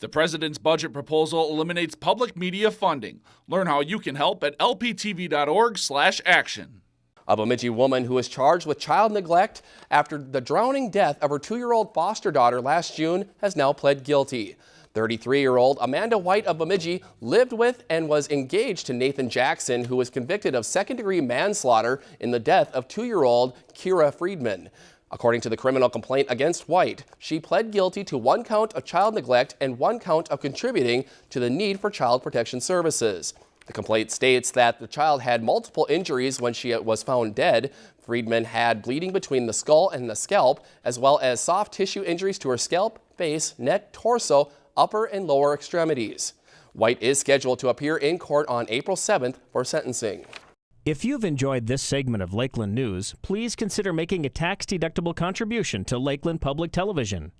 The president's budget proposal eliminates public media funding. Learn how you can help at lptv.org/action. A Bemidji woman who was charged with child neglect after the drowning death of her two-year-old foster daughter last June has now pled guilty. 33-year-old Amanda White of Bemidji lived with and was engaged to Nathan Jackson, who was convicted of second-degree manslaughter in the death of two-year-old Kira Friedman. According to the criminal complaint against White, she pled guilty to one count of child neglect and one count of contributing to the need for child protection services. The complaint states that the child had multiple injuries when she was found dead. Friedman had bleeding between the skull and the scalp, as well as soft tissue injuries to her scalp, face, neck, torso, upper and lower extremities. White is scheduled to appear in court on April 7th for sentencing. If you've enjoyed this segment of Lakeland News, please consider making a tax-deductible contribution to Lakeland Public Television.